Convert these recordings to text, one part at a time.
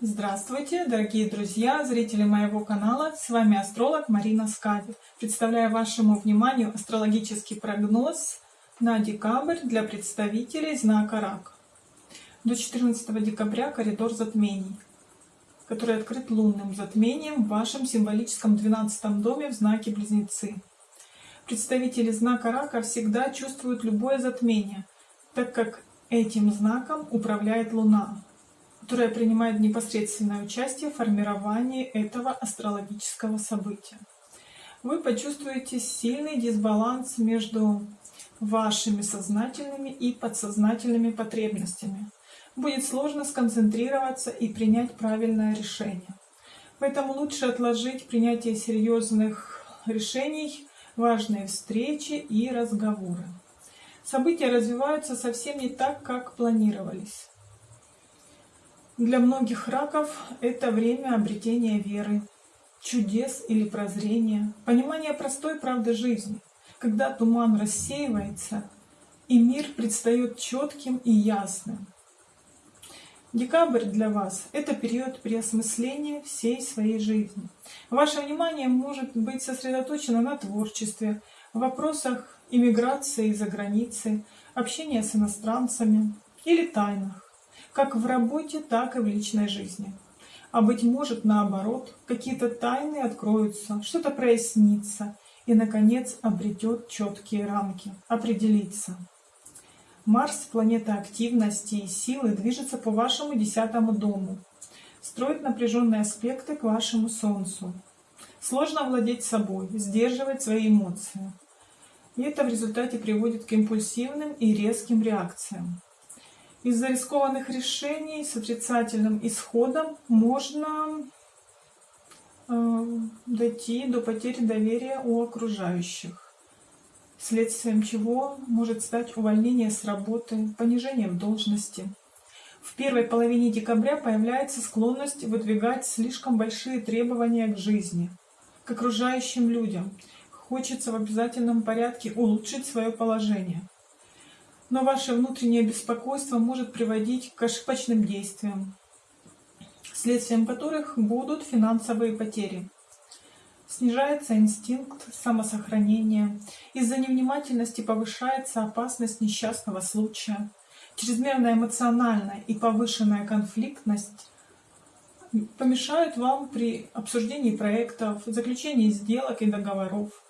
Здравствуйте, дорогие друзья, зрители моего канала. С вами астролог Марина Скади. Представляю вашему вниманию астрологический прогноз на декабрь для представителей знака Рак. До 14 декабря коридор затмений, который открыт лунным затмением в вашем символическом 12 доме в знаке Близнецы. Представители знака Рака всегда чувствуют любое затмение, так как этим знаком управляет Луна, которая принимает непосредственное участие в формировании этого астрологического события. Вы почувствуете сильный дисбаланс между вашими сознательными и подсознательными потребностями. Будет сложно сконцентрироваться и принять правильное решение. Поэтому лучше отложить принятие серьезных решений, важные встречи и разговоры. События развиваются совсем не так, как планировались. Для многих раков это время обретения веры, чудес или прозрения, понимания простой правды жизни, когда туман рассеивается и мир предстает четким и ясным. Декабрь для вас – это период переосмысления всей своей жизни. Ваше внимание может быть сосредоточено на творчестве, вопросах иммиграции за границей, общения с иностранцами или тайнах как в работе, так и в личной жизни. А быть может, наоборот, какие-то тайны откроются, что-то прояснится и, наконец, обретет четкие рамки, определится. Марс, планета активности и силы, движется по вашему десятому дому, строит напряженные аспекты к вашему Солнцу. Сложно владеть собой, сдерживать свои эмоции. И это в результате приводит к импульсивным и резким реакциям. Из-за рискованных решений с отрицательным исходом можно э, дойти до потери доверия у окружающих, следствием чего может стать увольнение с работы, понижение в должности. В первой половине декабря появляется склонность выдвигать слишком большие требования к жизни, к окружающим людям. Хочется в обязательном порядке улучшить свое положение но ваше внутреннее беспокойство может приводить к ошибочным действиям, следствием которых будут финансовые потери. Снижается инстинкт самосохранения, из-за невнимательности повышается опасность несчастного случая, чрезмерная эмоциональная и повышенная конфликтность помешают вам при обсуждении проектов, заключении сделок и договоров.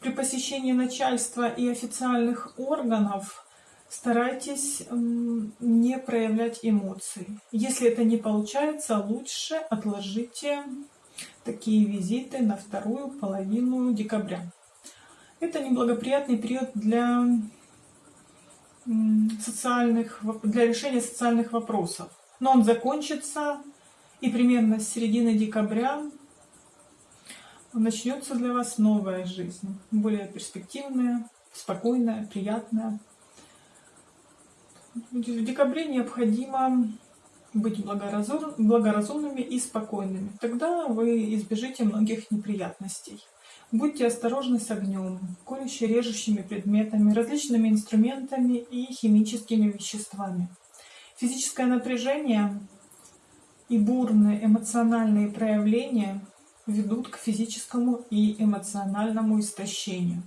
При посещении начальства и официальных органов старайтесь не проявлять эмоций. Если это не получается, лучше отложите такие визиты на вторую половину декабря. Это неблагоприятный период для социальных, для решения социальных вопросов. Но он закончится, и примерно с середины декабря начнется для вас новая жизнь, более перспективная, спокойная, приятная. В декабре необходимо быть благоразумными и спокойными. Тогда вы избежите многих неприятностей. Будьте осторожны с огнем, колюще-режущими предметами, различными инструментами и химическими веществами. Физическое напряжение и бурные эмоциональные проявления ведут к физическому и эмоциональному истощению.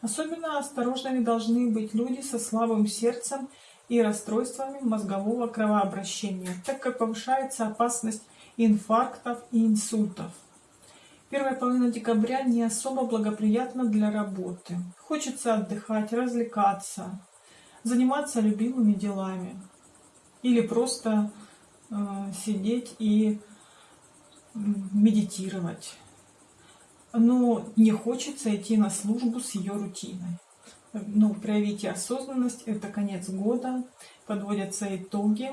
Особенно осторожными должны быть люди со слабым сердцем и расстройствами мозгового кровообращения, так как повышается опасность инфарктов и инсультов. Первая половина декабря не особо благоприятна для работы. Хочется отдыхать, развлекаться, заниматься любимыми делами или просто э, сидеть и медитировать. Но не хочется идти на службу с ее рутиной ну, проявите осознанность, это конец года, подводятся итоги.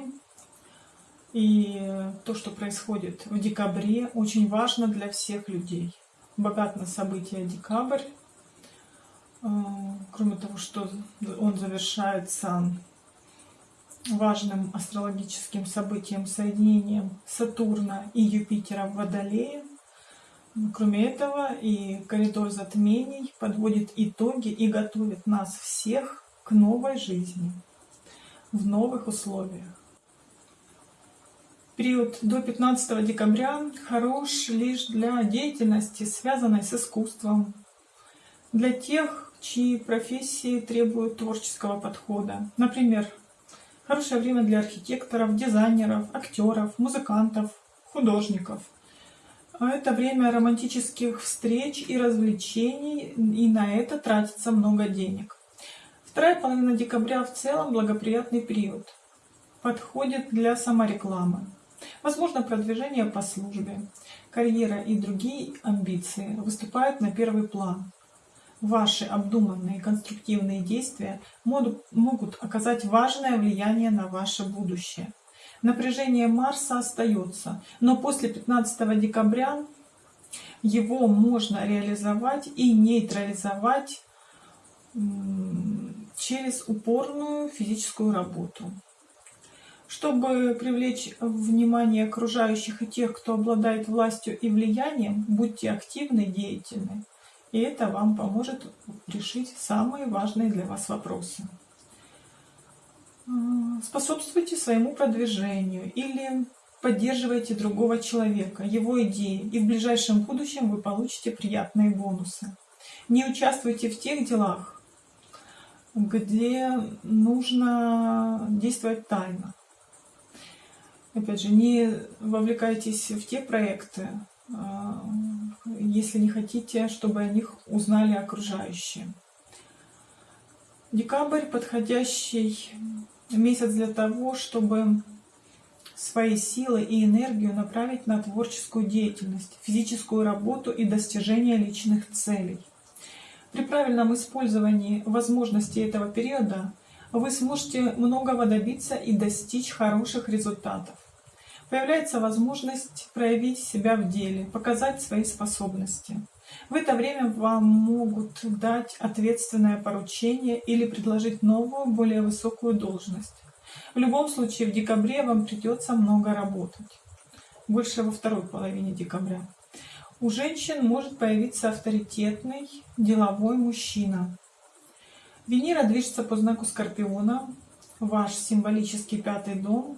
И то, что происходит в декабре, очень важно для всех людей. Богат на события декабрь. А, кроме того, что он завершается важным астрологическим событием, соединением Сатурна и Юпитера в Водолее. Кроме этого, и коридор затмений подводит итоги и готовит нас всех к новой жизни в новых условиях. Период до 15 декабря хорош лишь для деятельности, связанной с искусством, для тех, чьи профессии требуют творческого подхода. Например, хорошее время для архитекторов, дизайнеров, актеров, музыкантов, художников. А это время романтических встреч и развлечений, и на это тратится много денег. Вторая половина декабря в целом благоприятный период. Подходит для саморекламы. Возможно продвижение по службе. Карьера и другие амбиции выступают на первый план. Ваши обдуманные конструктивные действия могут оказать важное влияние на ваше будущее. Напряжение Марса остается, но после 15 декабря его можно реализовать и нейтрализовать через упорную физическую работу. Чтобы привлечь внимание окружающих и тех, кто обладает властью и влиянием, будьте активны деятельны. И это вам поможет решить самые важные для вас вопросы. Способствуйте своему продвижению или поддерживайте другого человека, его идеи, и в ближайшем будущем вы получите приятные бонусы. Не участвуйте в тех делах, где нужно действовать тайно. Опять же, не вовлекайтесь в те проекты, а, если не хотите, чтобы о них узнали окружающие. Декабрь – подходящий месяц для того, чтобы свои силы и энергию направить на творческую деятельность, физическую работу и достижение личных целей. При правильном использовании возможностей этого периода вы сможете многого добиться и достичь хороших результатов. Появляется возможность проявить себя в деле, показать свои способности. В это время вам могут дать ответственное поручение или предложить новую, более высокую должность. В любом случае, в декабре вам придется много работать. Больше во второй половине декабря. У женщин может появиться авторитетный деловой мужчина. Венера движется по знаку Скорпиона, ваш символический пятый дом,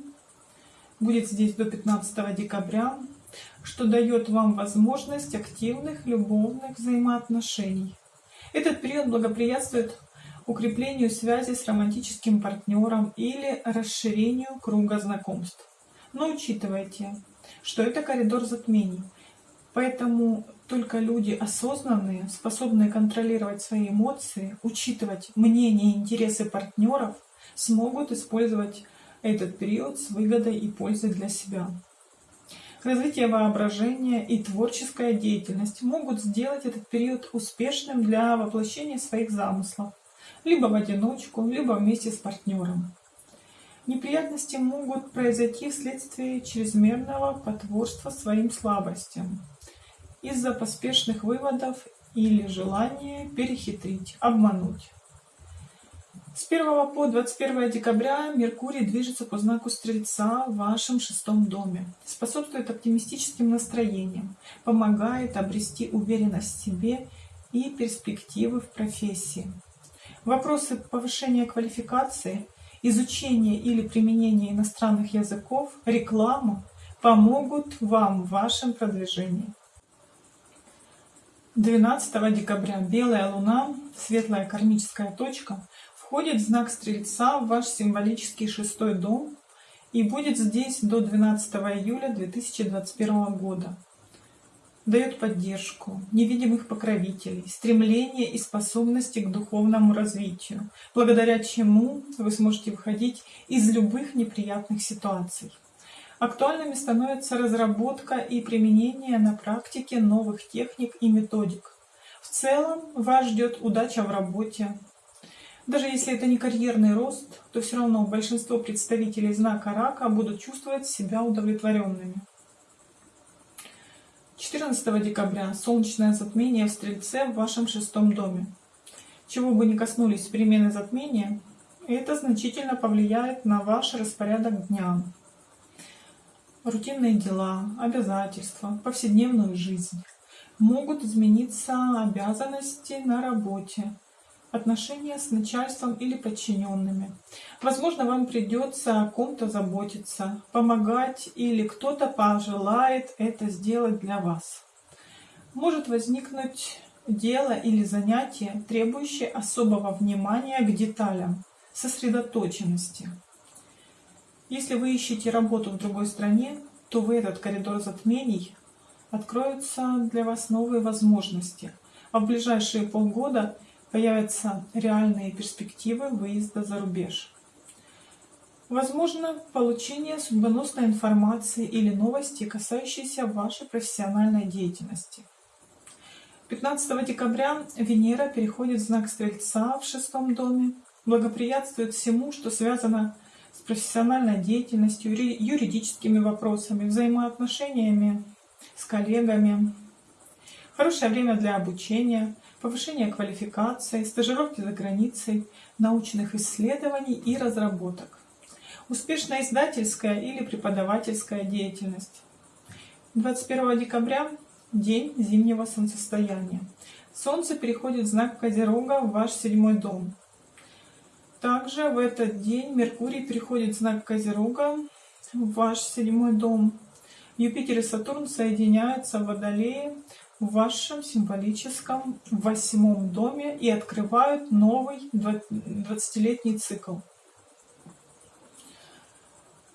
будет здесь до 15 декабря, что дает вам возможность активных любовных взаимоотношений. Этот период благоприятствует укреплению связи с романтическим партнером или расширению круга знакомств. Но учитывайте, что это коридор затмений – Поэтому только люди осознанные, способные контролировать свои эмоции, учитывать мнение и интересы партнеров, смогут использовать этот период с выгодой и пользой для себя. Развитие воображения и творческая деятельность могут сделать этот период успешным для воплощения своих замыслов, либо в одиночку, либо вместе с партнером. Неприятности могут произойти вследствие чрезмерного потворства своим слабостям из-за поспешных выводов или желания перехитрить, обмануть. С 1 по 21 декабря Меркурий движется по знаку Стрельца в вашем шестом доме, способствует оптимистическим настроениям, помогает обрести уверенность в себе и перспективы в профессии. Вопросы повышения квалификации, изучения или применения иностранных языков, реклама помогут вам в вашем продвижении. 12 декабря белая луна, светлая кармическая точка, входит знак Стрельца в ваш символический шестой дом и будет здесь до 12 июля 2021 года. Дает поддержку, невидимых покровителей, стремление и способности к духовному развитию, благодаря чему вы сможете выходить из любых неприятных ситуаций. Актуальными становится разработка и применение на практике новых техник и методик. В целом вас ждет удача в работе. Даже если это не карьерный рост, то все равно большинство представителей знака рака будут чувствовать себя удовлетворенными. 14 декабря солнечное затмение в Стрельце в вашем шестом доме. Чего бы ни коснулись перемены затмения, это значительно повлияет на ваш распорядок дня рутинные дела, обязательства, повседневную жизнь. Могут измениться обязанности на работе. Отношения с начальством или подчиненными. Возможно, вам придется о ком-то заботиться, помогать или кто-то пожелает это сделать для вас. Может возникнуть дело или занятие, требующее особого внимания к деталям, сосредоточенности. Если вы ищете работу в другой стране, то в этот коридор затмений откроются для вас новые возможности, а в ближайшие полгода появятся реальные перспективы выезда за рубеж. Возможно, получение судьбоносной информации или новости, касающиеся вашей профессиональной деятельности. 15 декабря Венера переходит в знак Стрельца в шестом доме, благоприятствует всему, что связано с профессиональной деятельностью, юридическими вопросами, взаимоотношениями с коллегами. Хорошее время для обучения, повышения квалификации, стажировки за границей, научных исследований и разработок. Успешная издательская или преподавательская деятельность. 21 декабря День зимнего солнцестояния. Солнце переходит в знак Козерога в ваш седьмой дом. Также в этот день Меркурий переходит в знак Козерога в ваш седьмой дом. Юпитер и Сатурн соединяются в Водолее в вашем символическом восьмом доме и открывают новый 20-летний цикл.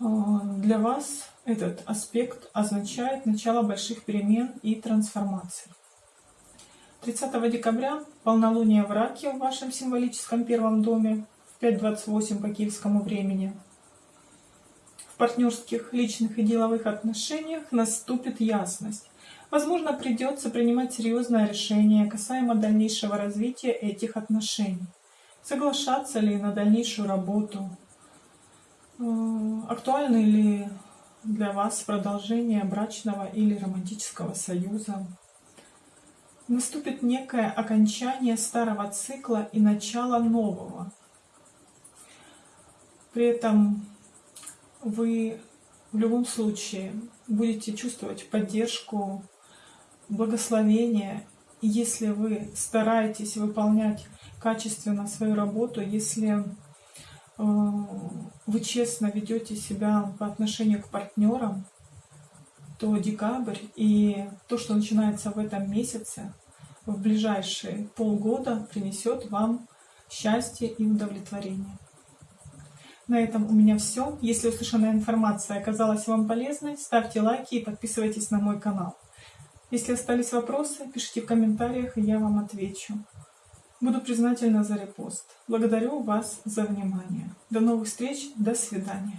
А, для вас этот аспект означает начало больших перемен и трансформаций. 30 декабря полнолуние в Раке в вашем символическом первом доме в 5.28 по киевскому времени. В партнерских, личных и деловых отношениях наступит ясность. Возможно, придется принимать серьезное решение касаемо дальнейшего развития этих отношений. Соглашаться ли на дальнейшую работу, э, актуальны ли для вас продолжение брачного или романтического союза. Наступит некое окончание старого цикла и начало нового. При этом вы в любом случае будете чувствовать поддержку, благословение, если вы стараетесь выполнять качественно свою работу, если Э, вы честно ведете себя по отношению к партнерам, то декабрь и то, что начинается в этом месяце, в ближайшие полгода принесет вам счастье и удовлетворение. На этом у меня все. Если услышанная информация оказалась вам полезной, ставьте лайки и подписывайтесь на мой канал. Если остались вопросы, пишите в комментариях, и я вам отвечу. Буду признательна за репост. Благодарю вас за внимание. До новых встреч. До свидания.